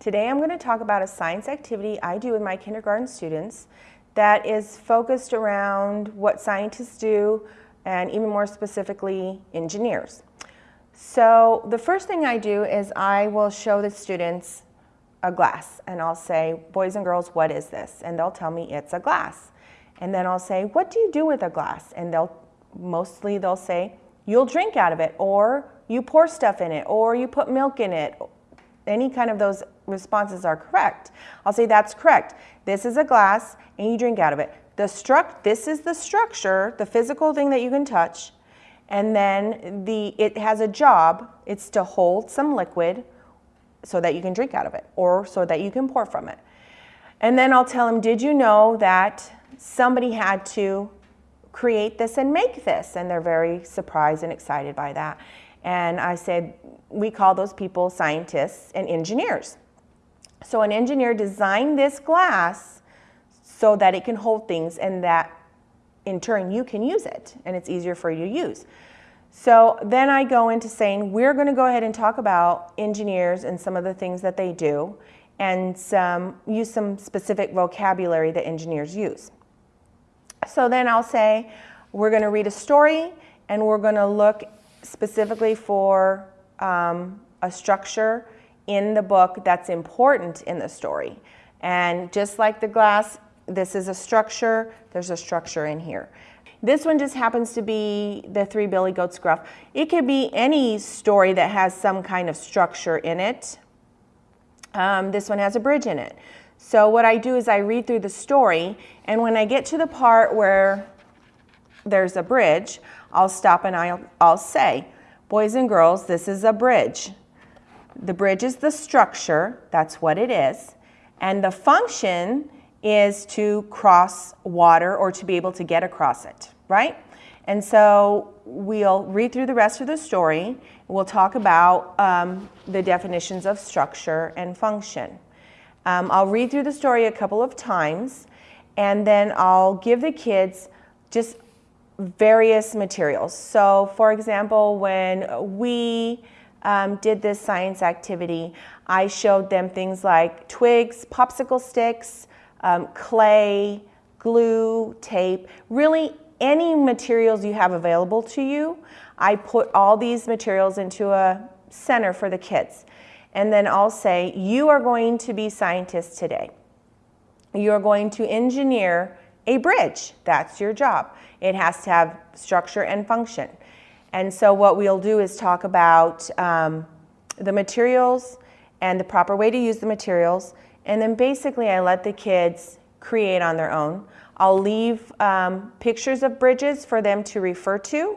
Today I'm going to talk about a science activity I do with my kindergarten students that is focused around what scientists do and even more specifically engineers. So the first thing I do is I will show the students a glass and I'll say, boys and girls, what is this? And they'll tell me it's a glass. And then I'll say, what do you do with a glass? And they'll mostly they'll say, you'll drink out of it or you pour stuff in it or you put milk in it. Any kind of those responses are correct. I'll say that's correct. This is a glass and you drink out of it. The struct this is the structure, the physical thing that you can touch. And then the it has a job. It's to hold some liquid so that you can drink out of it or so that you can pour from it. And then I'll tell them, did you know that somebody had to create this and make this? And they're very surprised and excited by that. And I said, we call those people scientists and engineers. So an engineer designed this glass so that it can hold things and that in turn you can use it and it's easier for you to use. So then I go into saying we're going to go ahead and talk about engineers and some of the things that they do and some, use some specific vocabulary that engineers use. So then I'll say we're going to read a story and we're going to look specifically for um, a structure in the book that's important in the story. And just like the glass, this is a structure, there's a structure in here. This one just happens to be the Three Billy Goats Gruff. It could be any story that has some kind of structure in it. Um, this one has a bridge in it. So what I do is I read through the story, and when I get to the part where there's a bridge, I'll stop and I'll, I'll say, boys and girls, this is a bridge. The bridge is the structure, that's what it is, and the function is to cross water or to be able to get across it, right? And so we'll read through the rest of the story. We'll talk about um, the definitions of structure and function. Um, I'll read through the story a couple of times and then I'll give the kids just various materials. So for example, when we um, did this science activity, I showed them things like twigs, popsicle sticks, um, clay, glue, tape, really any materials you have available to you. I put all these materials into a center for the kids. And then I'll say, you are going to be scientists today. You're going to engineer a bridge. That's your job. It has to have structure and function. And so what we'll do is talk about um, the materials and the proper way to use the materials and then basically I let the kids create on their own. I'll leave um, pictures of bridges for them to refer to.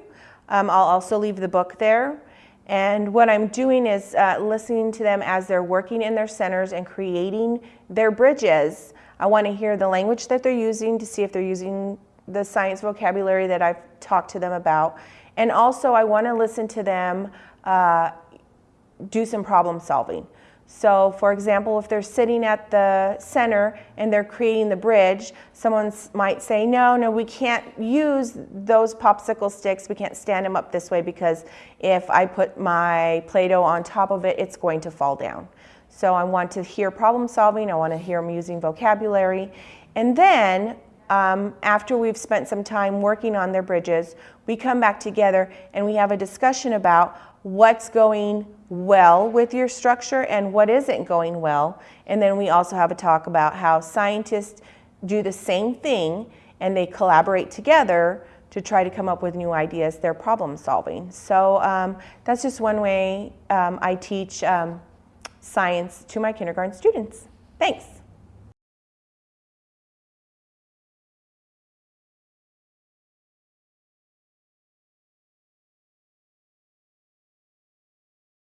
Um, I'll also leave the book there. And what I'm doing is uh, listening to them as they're working in their centers and creating their bridges. I want to hear the language that they're using to see if they're using the science vocabulary that I've talked to them about. And also I want to listen to them uh, do some problem solving. So for example, if they're sitting at the center and they're creating the bridge, someone might say, no, no, we can't use those popsicle sticks. We can't stand them up this way because if I put my Play-Doh on top of it, it's going to fall down. So I want to hear problem solving. I want to hear them using vocabulary. And then um, after we've spent some time working on their bridges, we come back together and we have a discussion about what's going well with your structure and what isn't going well. And then we also have a talk about how scientists do the same thing and they collaborate together to try to come up with new ideas. They're problem solving. So um, that's just one way um, I teach um, science to my kindergarten students. Thanks.